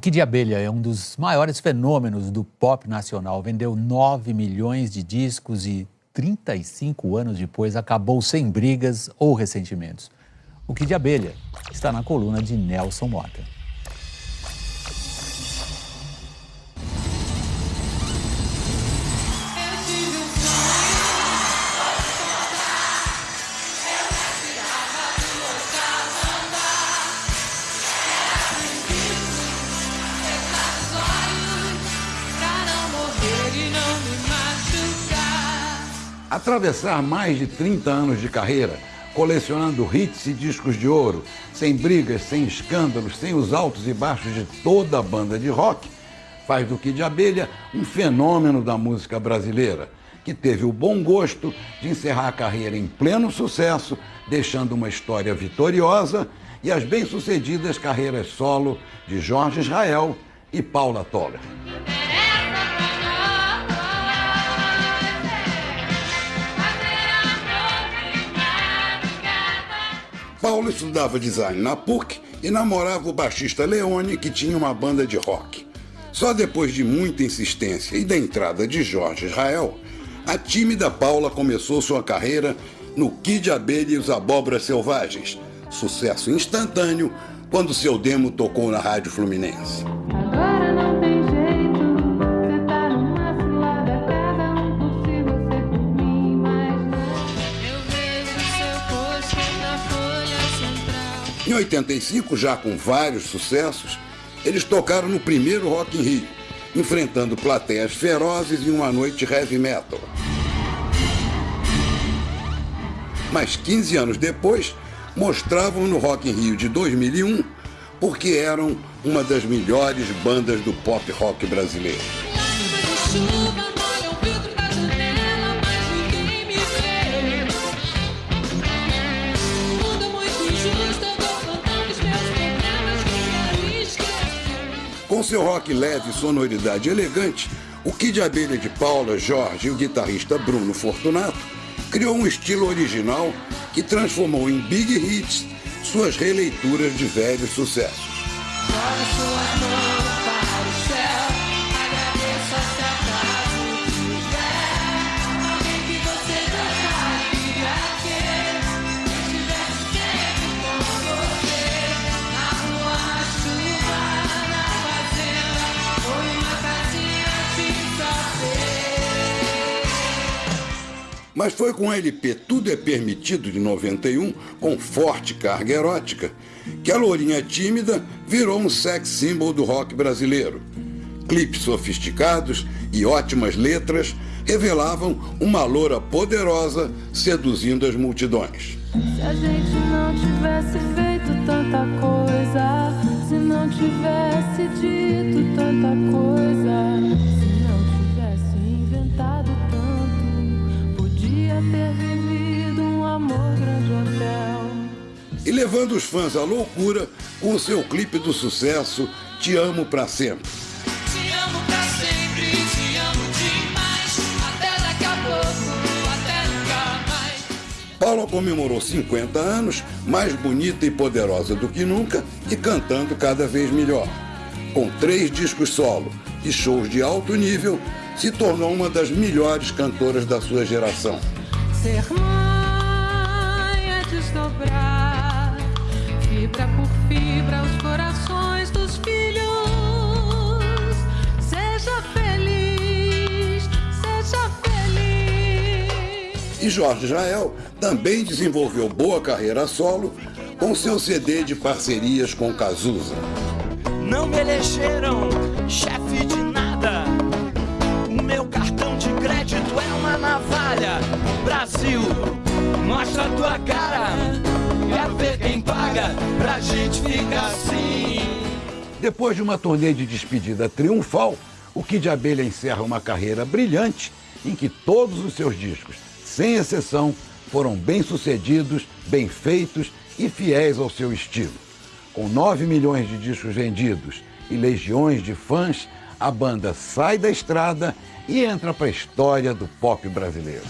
Kid de Abelha é um dos maiores fenômenos do pop nacional. Vendeu 9 milhões de discos e 35 anos depois acabou sem brigas ou ressentimentos. O Kid Abelha está na coluna de Nelson Mota. Atravessar mais de 30 anos de carreira, colecionando hits e discos de ouro, sem brigas, sem escândalos, sem os altos e baixos de toda a banda de rock, faz do Kid Abelha um fenômeno da música brasileira, que teve o bom gosto de encerrar a carreira em pleno sucesso, deixando uma história vitoriosa e as bem-sucedidas carreiras solo de Jorge Israel e Paula Toller. Paulo estudava design na PUC e namorava o baixista Leone, que tinha uma banda de rock. Só depois de muita insistência e da entrada de Jorge Israel, a tímida Paula começou sua carreira no Kid Abelha e os Abóboras Selvagens, sucesso instantâneo quando seu demo tocou na Rádio Fluminense. Em 85, já com vários sucessos, eles tocaram no primeiro Rock in Rio, enfrentando plateias ferozes em uma noite heavy metal. Mas 15 anos depois, mostravam no Rock in Rio de 2001 porque eram uma das melhores bandas do pop rock brasileiro. Com seu rock leve e sonoridade elegante, o Kid Abelha de Paula, Jorge e o guitarrista Bruno Fortunato criou um estilo original que transformou em big hits suas releituras de velhos sucessos. Mas foi com o LP Tudo é Permitido de 91, com forte carga erótica, que a Lourinha Tímida virou um sex symbol do rock brasileiro. Clipes sofisticados e ótimas letras revelavam uma loura poderosa seduzindo as multidões. Se a gente não tivesse feito tanta coisa, se não tivesse dito tanta coisa. Ter vivido um amor grande hotel. E levando os fãs à loucura com o seu clipe do sucesso Te Amo Pra Sempre. Te amo pra sempre, te amo demais, até daqui a pouco, até nunca mais. Paula comemorou 50 anos, mais bonita e poderosa do que nunca e cantando cada vez melhor. Com três discos solo e shows de alto nível, se tornou uma das melhores cantoras da sua geração. Ser mãe é desdobrar, fibra por fibra, os corações dos filhos. Seja feliz, seja feliz. E Jorge Israel também desenvolveu boa carreira solo com seu CD de parcerias com Cazuza. Não me elegeram chefe de navalha. Brasil, mostra a tua cara. Quero ver quem paga pra gente ficar assim. Depois de uma turnê de despedida triunfal, o Kid Abelha encerra uma carreira brilhante em que todos os seus discos, sem exceção, foram bem-sucedidos, bem feitos e fiéis ao seu estilo. Com 9 milhões de discos vendidos e legiões de fãs, a banda sai da estrada e entra para a história do pop brasileiro.